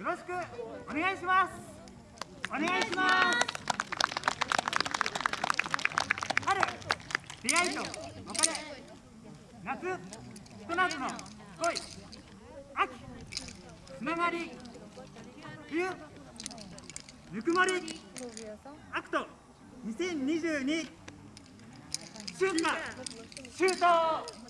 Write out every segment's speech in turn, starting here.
よろしくお願いします。お願いします春出会いと別れ。夏ひと夏の恋。秋つながり冬ぬくもりアクト2022春夏秋冬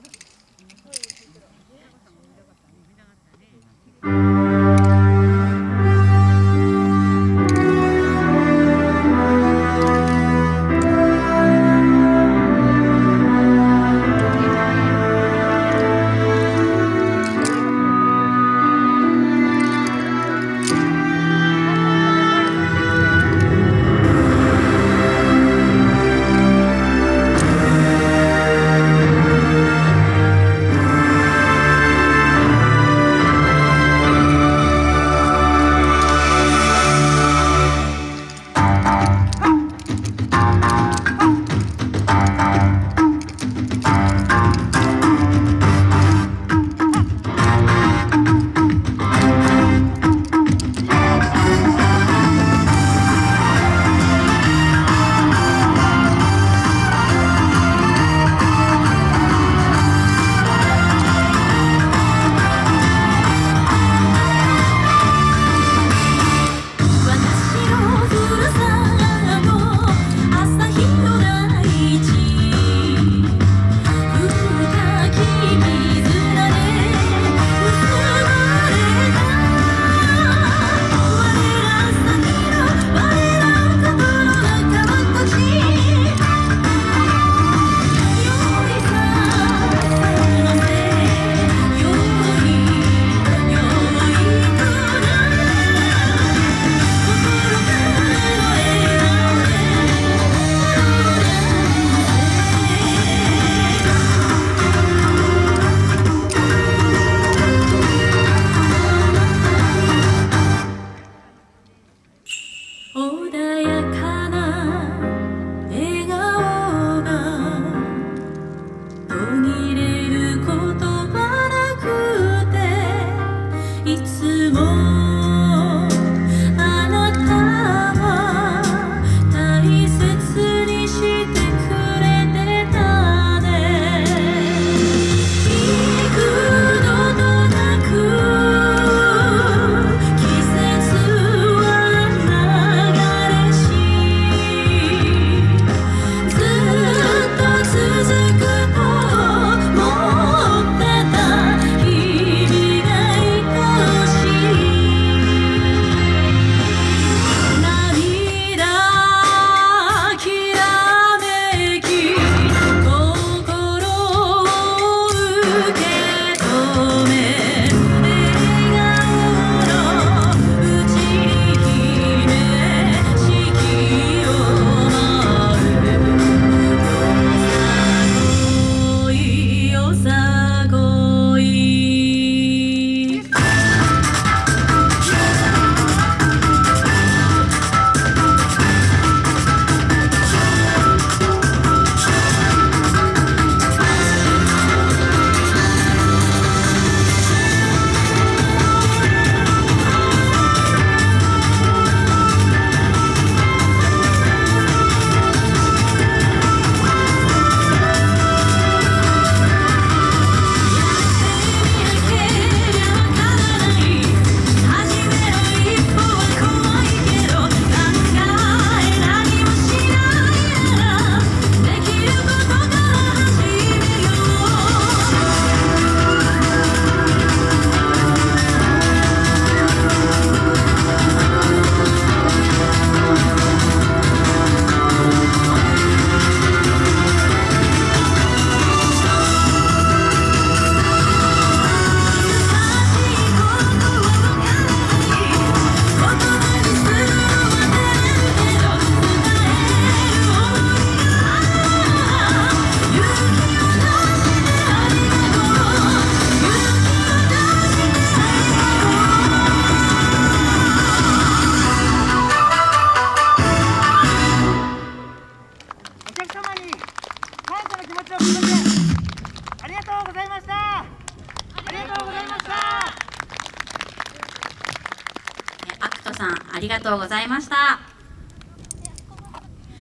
ありがとうございました。